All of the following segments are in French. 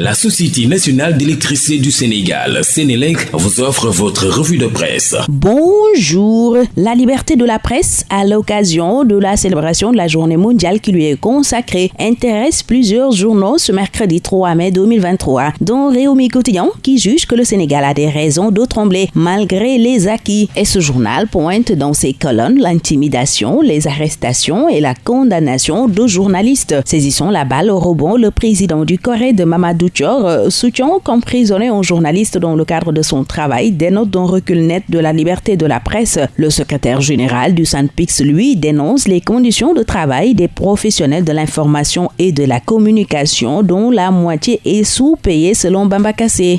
La Société nationale d'électricité du Sénégal, Sénélec, vous offre votre revue de presse. Bonjour. La liberté de la presse, à l'occasion de la célébration de la journée mondiale qui lui est consacrée, intéresse plusieurs journaux ce mercredi 3 mai 2023, dont Réumi Quotidien, qui juge que le Sénégal a des raisons de trembler malgré les acquis. Et ce journal pointe dans ses colonnes l'intimidation, les arrestations et la condamnation de journalistes. Saisissons la balle au rebond le président du Corée de Mamadou euh, soutient qu'emprisonner un journaliste dans le cadre de son travail dénote d'un recul net de la liberté de la presse. Le secrétaire général du Pix, lui, dénonce les conditions de travail des professionnels de l'information et de la communication dont la moitié est sous-payée selon Bamba Kassé.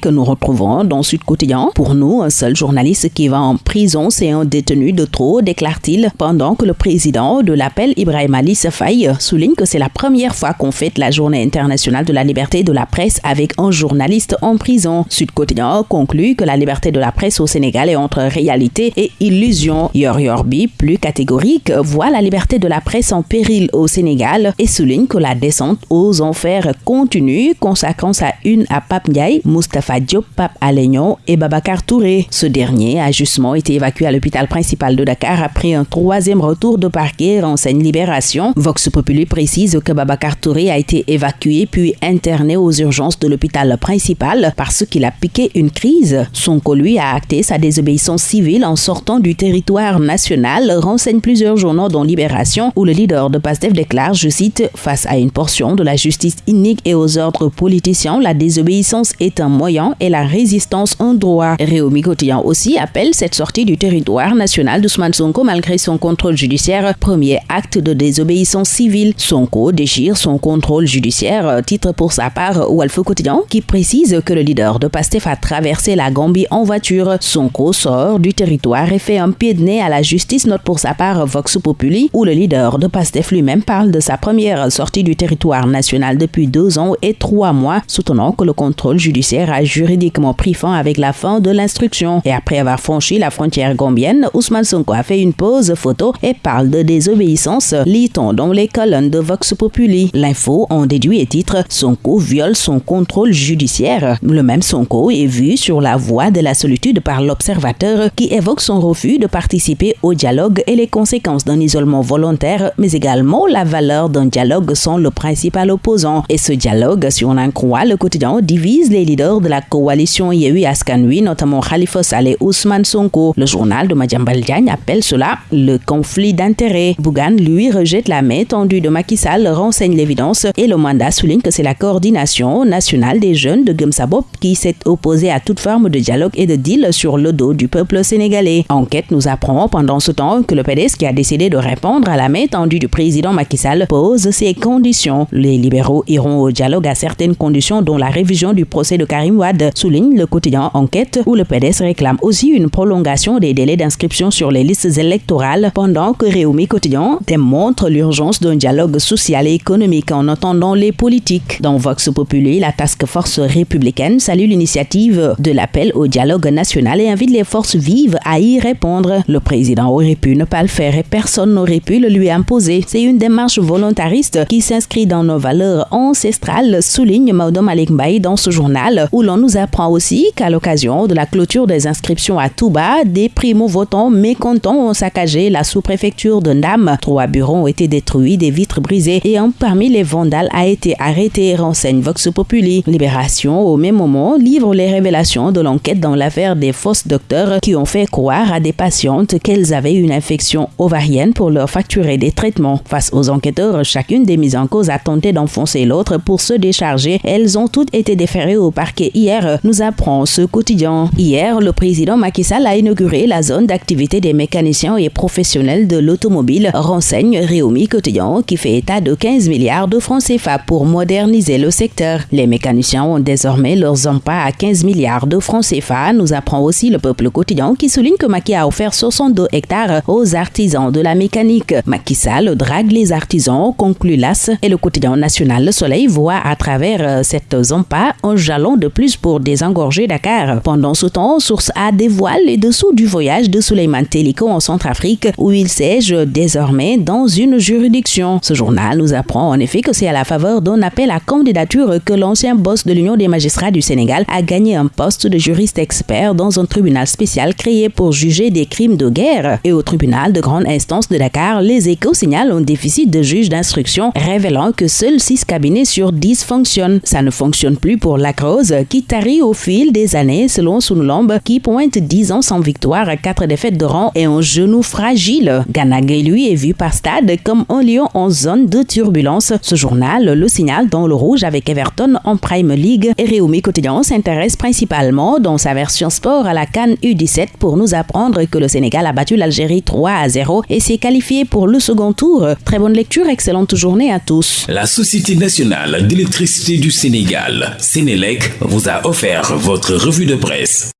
Que nous retrouvons dans Sud Quotidien. Pour nous, un seul journaliste qui va en prison, c'est un détenu de trop, déclare-t-il, pendant que le président de l'appel Ibrahim Ali Safaï souligne que c'est la première fois qu'on fête la journée internationale de la liberté de la presse avec un journaliste en prison. Sud Quotidien conclut que la liberté de la presse au Sénégal est entre réalité et illusion. Yor Yorbi, plus catégorique, voit la liberté de la presse en péril au Sénégal et souligne que la descente aux enfers continue, consacrant sa une à Pape Ndiaye, Mustafa Diop, Pape Alignon et Babacar Touré. Ce dernier a justement été évacué à l'hôpital principal de Dakar après un troisième retour de parquet, renseigne Libération. Vox Populi précise que Babacar Touré a été évacué puis interné aux urgences de l'hôpital principal parce qu'il a piqué une crise. Sonko, lui, a acté sa désobéissance civile en sortant du territoire national, renseigne plusieurs journaux dont Libération, où le leader de PASTEF déclare, je cite, face à une portion de la justice inique et aux ordres politiciens, la désobéissance est un moyen et la résistance un droit. Réumi Quotidien aussi appelle cette sortie du territoire national d'Ousmane Sonko malgré son contrôle judiciaire, premier acte de désobéissance civile. Sonko déchire son contrôle judiciaire, titre pour sa par Walfo Quotidien qui précise que le leader de PASTEF a traversé la Gambie en voiture. Sonko sort du territoire et fait un pied de nez à la justice, note pour sa part Vox Populi, où le leader de PASTEF lui-même parle de sa première sortie du territoire national depuis deux ans et trois mois, soutenant que le contrôle judiciaire a juridiquement pris fin avec la fin de l'instruction. Et après avoir franchi la frontière gambienne, Ousmane Sonko a fait une pause photo et parle de désobéissance, lit-on dans les colonnes de Vox Populi. L'info en déduit et titre Sonko viole son contrôle judiciaire. Le même Sonko est vu sur la voie de la solitude par l'observateur qui évoque son refus de participer au dialogue et les conséquences d'un isolement volontaire, mais également la valeur d'un dialogue sans le principal opposant. Et ce dialogue, si on en croit le quotidien, divise les leaders de la coalition Yehui Askanui, notamment Khalifa Saleh Ousmane Sonko. Le journal de Madjambal Diagne appelle cela le conflit d'intérêts. Bougan, lui, rejette la main tendue de Macky renseigne l'évidence et le mandat souligne que c'est la coordination nationale des jeunes de Gumsabop qui s'est opposée à toute forme de dialogue et de deal sur le dos du peuple sénégalais. Enquête nous apprend pendant ce temps que le PDS qui a décidé de répondre à la main tendue du président Macky Sall pose ses conditions. Les libéraux iront au dialogue à certaines conditions dont la révision du procès de Karim Wad, souligne le quotidien Enquête où le PDS réclame aussi une prolongation des délais d'inscription sur les listes électorales pendant que Réumi Quotidien démontre l'urgence d'un dialogue social et économique en attendant les politiques. Dans Vox Populi, la task force républicaine salue l'initiative de l'appel au dialogue national et invite les forces vives à y répondre. Le président aurait pu ne pas le faire et personne n'aurait pu le lui imposer. C'est une démarche volontariste qui s'inscrit dans nos valeurs ancestrales, souligne Maudom Malik dans ce journal, où l'on nous apprend aussi qu'à l'occasion de la clôture des inscriptions à Touba, des primo-votants mécontents ont saccagé la sous-préfecture de Ndam. Trois bureaux ont été détruits, des vitres brisées et un parmi les vandales a été arrêté et Vox Populi. Libération, au même moment, livre les révélations de l'enquête dans l'affaire des fausses docteurs qui ont fait croire à des patientes qu'elles avaient une infection ovarienne pour leur facturer des traitements. Face aux enquêteurs, chacune des mises en cause a tenté d'enfoncer l'autre pour se décharger. Elles ont toutes été déférées au parquet hier, nous apprend ce quotidien. Hier, le président Macky Sall a inauguré la zone d'activité des mécaniciens et professionnels de l'automobile, renseigne Réumi Quotidien, qui fait état de 15 milliards de francs CFA pour moderniser le les mécaniciens ont désormais leurs emplois à 15 milliards de francs CFA, nous apprend aussi le peuple quotidien qui souligne que Macky a offert 62 hectares aux artisans de la mécanique. Macky Sall drague les artisans, conclut l'AS, et le quotidien national Le Soleil voit à travers euh, cette zampa un jalon de plus pour désengorger Dakar. Pendant ce temps, Source A dévoile les dessous du voyage de Suleiman Teliko en Centrafrique où il siège désormais dans une juridiction. Ce journal nous apprend en effet que c'est à la faveur d'un appel à candidature que l'ancien boss de l'Union des magistrats du Sénégal a gagné un poste de juriste expert dans un tribunal spécial créé pour juger des crimes de guerre. Et au tribunal de grande instance de Dakar, les échos signalent un déficit de juges d'instruction, révélant que seuls 6 cabinets sur 10 fonctionnent. Ça ne fonctionne plus pour la qui tarit au fil des années selon Sunulombe, qui pointe 10 ans sans victoire, 4 défaites de rang et un genou fragile. Ganagay, lui, est vu par Stade comme un lion en zone de turbulence. Ce journal le signale dans le rouge avec Everton en Prime League et Réumi Quotidien s'intéresse principalement dans sa version sport à la Cannes U17 pour nous apprendre que le Sénégal a battu l'Algérie 3 à 0 et s'est qualifié pour le second tour. Très bonne lecture, excellente journée à tous. La Société nationale d'électricité du Sénégal, Sénélec, vous a offert votre revue de presse.